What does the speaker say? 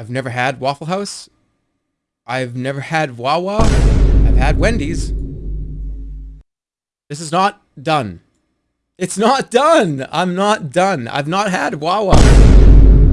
I've never had Waffle House. I've never had Wawa. I've had Wendy's. This is not done. It's not done. I'm not done. I've not had Wawa.